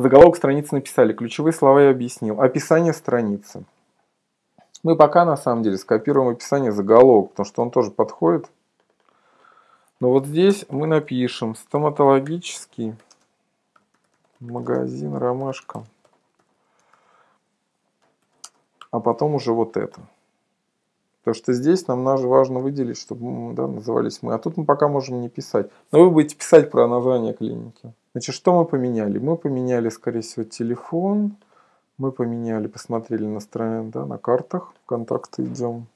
Заголовок страницы написали, ключевые слова я объяснил. Описание страницы. Мы пока на самом деле скопируем описание заголовок, потому что он тоже подходит. Но вот здесь мы напишем стоматологический магазин Ромашка. А потом уже вот это. Потому что здесь нам важно выделить, чтобы да, назывались мы. А тут мы пока можем не писать. Но вы будете писать про название клиники. Значит, что мы поменяли? Мы поменяли, скорее всего, телефон. Мы поменяли, посмотрели на стороне, да, на картах. Контакты идем.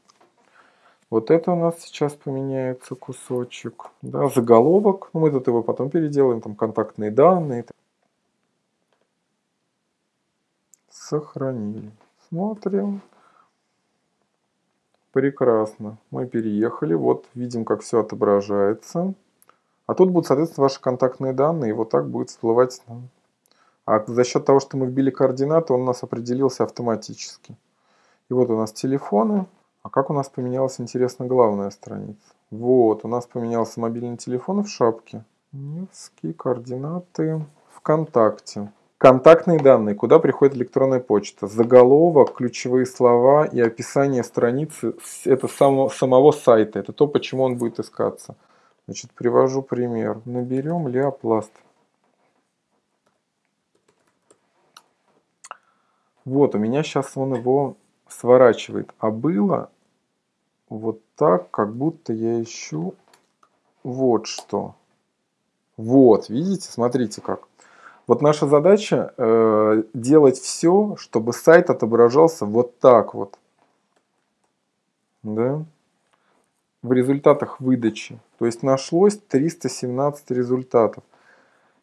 Вот это у нас сейчас поменяется кусочек. Да, заголовок. Ну, мы тут его потом переделаем. Там контактные данные. Сохранили. Смотрим. Прекрасно. Мы переехали. Вот видим, как все отображается. А тут будут, соответственно, ваши контактные данные. И вот так будет всплывать. А за счет того, что мы вбили координаты, он у нас определился автоматически. И вот у нас телефоны. А как у нас поменялась, интересно, главная страница? Вот, у нас поменялся мобильный телефон в шапке. Невские координаты ВКонтакте. Контактные данные, куда приходит электронная почта, заголовок, ключевые слова и описание страницы, это само, самого сайта, это то, почему он будет искаться. Значит, привожу пример. Наберем Леопласт. Вот, у меня сейчас он его сворачивает. А было вот так, как будто я ищу вот что. Вот, видите, смотрите как. Вот наша задача э, делать все, чтобы сайт отображался вот так вот. Да? В результатах выдачи. То есть нашлось 317 результатов.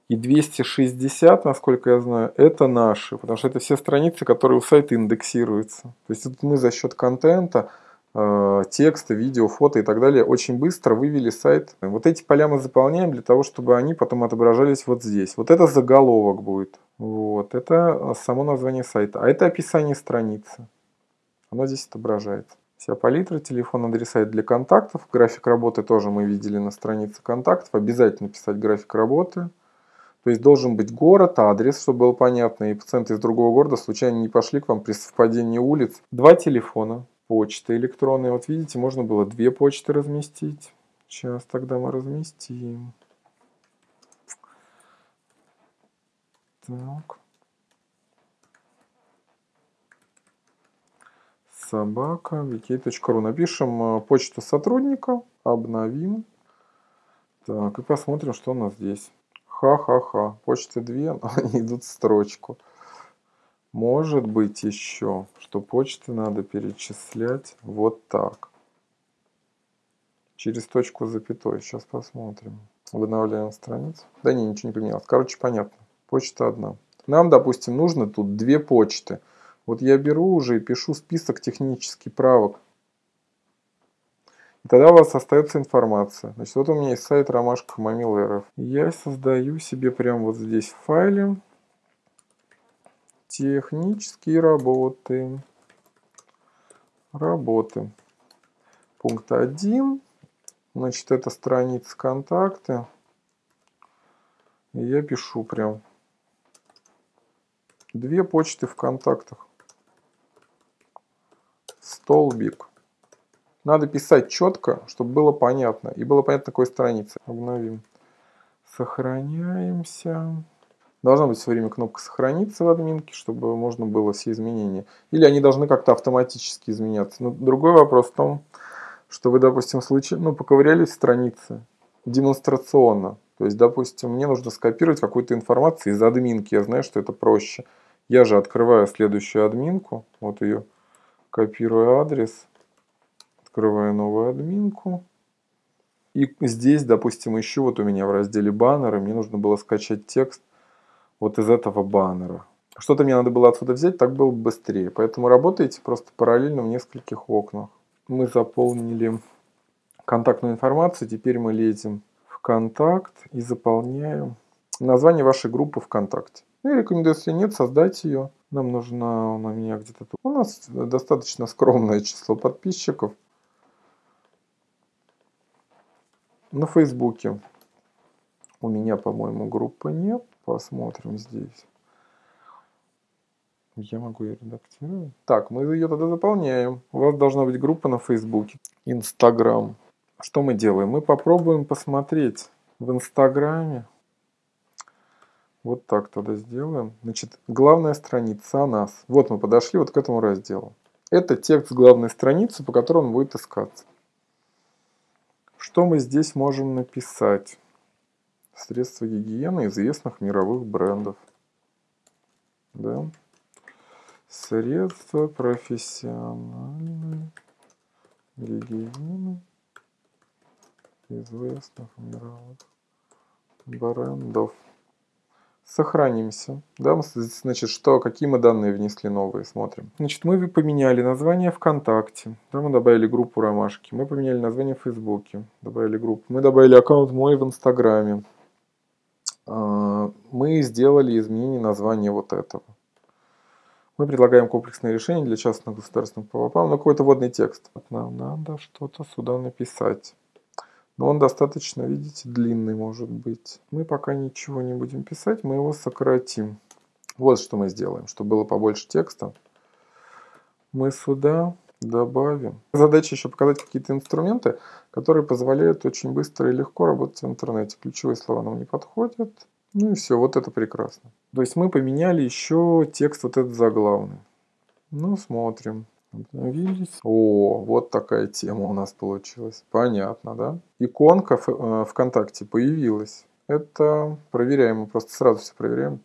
И 260, насколько я знаю, это наши. Потому что это все страницы, которые у сайта индексируются. То есть вот мы за счет контента Э, текста, видео, фото и так далее очень быстро вывели сайт. Вот эти поля мы заполняем для того, чтобы они потом отображались вот здесь. Вот это заголовок будет. Вот, это само название сайта. А это описание страницы. Оно здесь отображается. Вся палитра, телефон, адреса для контактов. График работы тоже мы видели на странице контактов. Обязательно писать график работы. То есть должен быть город, адрес, чтобы было понятно, и пациенты из другого города случайно не пошли к вам при совпадении улиц. Два телефона, почты электронные. Вот видите, можно было две почты разместить. Сейчас тогда мы разместим. Так. Собака, vk.ru. Напишем э, почту сотрудника, обновим. Так, и посмотрим, что у нас здесь. Ха-ха-ха. Почты две, они идут в строчку. Может быть еще, что почты надо перечислять вот так. Через точку запятой. Сейчас посмотрим. Обновляем страницу. Да не, ничего не поменялось. Короче, понятно. Почта одна. Нам, допустим, нужно тут две почты. Вот я беру уже и пишу список технических правок. И тогда у вас остается информация. Значит, вот у меня есть сайт Ромашка Мамил РФ. Я создаю себе прямо вот здесь в файле Технические работы. Работы. Пункт 1. Значит, это страница контакты. Я пишу прям две почты в контактах. Столбик. Надо писать четко, чтобы было понятно. И было понятно, какой страницы. Обновим. Сохраняемся. Должна быть все время кнопка «Сохраниться» в админке, чтобы можно было все изменения. Или они должны как-то автоматически изменяться. Но другой вопрос в том, что вы, допустим, случай, ну, поковырялись странице демонстрационно. То есть, допустим, мне нужно скопировать какую-то информацию из админки. Я знаю, что это проще. Я же открываю следующую админку. Вот ее. Копирую адрес. Открываю новую админку. И здесь, допустим, еще вот у меня в разделе баннеры мне нужно было скачать текст вот из этого баннера. Что-то мне надо было отсюда взять, так было бы быстрее. Поэтому работаете просто параллельно в нескольких окнах. Мы заполнили контактную информацию. Теперь мы лезем в контакт и заполняем название вашей группы ВКонтакте. Ну, я рекомендую, если нет, создать ее. Нам нужно, на меня где-то. У нас достаточно скромное число подписчиков. На Фейсбуке у меня, по-моему, группы нет. Посмотрим здесь. Я могу ее редактировать. Так, мы ее тогда заполняем. У вас должна быть группа на Фейсбуке. Инстаграм. Что мы делаем? Мы попробуем посмотреть в Инстаграме. Вот так тогда сделаем. Значит, главная страница о нас. Вот мы подошли вот к этому разделу. Это текст главной страницы, по которому он будет искаться. Что мы здесь можем написать? Средства гигиены известных мировых брендов. Да? Средства профессиональной гигиены известных мировых брендов. Сохранимся. Да, значит, что, какие мы данные внесли новые, смотрим. Значит, мы поменяли название ВКонтакте. Да, мы добавили группу Ромашки. Мы поменяли название в Фейсбуке. Добавили группу. Мы добавили аккаунт мой в Инстаграме. А, мы сделали изменение названия вот этого. Мы предлагаем комплексное решение для частных государственных ПВП, но какой-то водный текст. Нам надо что-то сюда написать. Но он достаточно, видите, длинный может быть. Мы пока ничего не будем писать, мы его сократим. Вот что мы сделаем, чтобы было побольше текста. Мы сюда добавим. Задача еще показать какие-то инструменты, которые позволяют очень быстро и легко работать в интернете. Ключевые слова нам не подходят. Ну и все, вот это прекрасно. То есть мы поменяли еще текст вот этот заглавный. Ну, смотрим. Обновились. О, вот такая тема у нас получилась. Понятно, да? Иконка в, э, ВКонтакте появилась. Это проверяем, мы просто сразу все проверяем.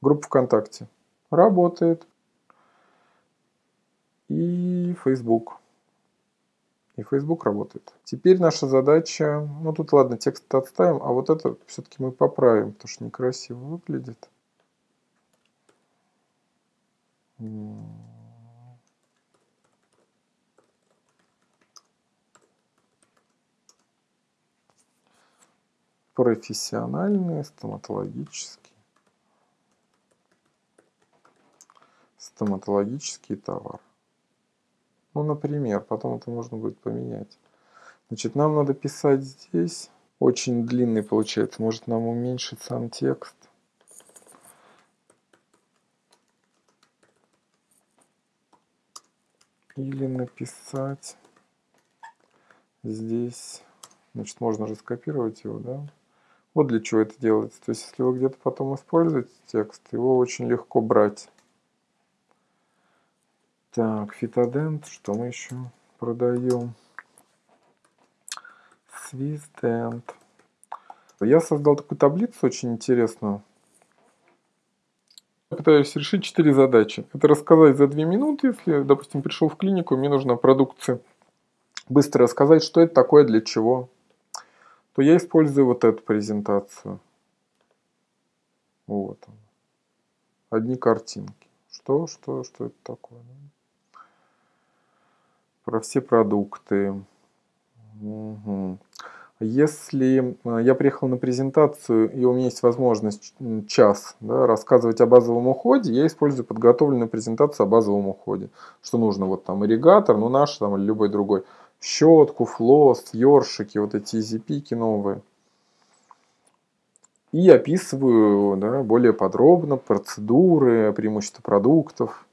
Группа ВКонтакте работает. И Facebook. И Facebook работает. Теперь наша задача, ну тут ладно, текст отставим, а вот это все-таки мы поправим, потому что некрасиво выглядит. Профессиональные, стоматологические. Стоматологический товар. Ну, например, потом это можно будет поменять. Значит, нам надо писать здесь. Очень длинный получается. Может нам уменьшить сам текст. Или написать здесь. Значит, можно же скопировать его, да? Вот для чего это делается. То есть, если вы где-то потом используете текст, его очень легко брать. Так, фитодент, что мы еще продаем? Свиздент. Я создал такую таблицу очень интересную. Я пытаюсь решить четыре задачи. Это рассказать за две минуты, если, допустим, пришел в клинику, мне нужна продукция. Быстро рассказать, что это такое, для чего. То я использую вот эту презентацию. Вот. Одни картинки. Что, что, что это такое? Про все продукты. Угу. Если э, я приехал на презентацию и у меня есть возможность час да, рассказывать о базовом уходе, я использую подготовленную презентацию о базовом уходе. Что нужно, вот там ирригатор, ну наш там или любой другой, щетку, флос, ёршики, вот эти изипики новые. И описываю да, более подробно процедуры, преимущества продуктов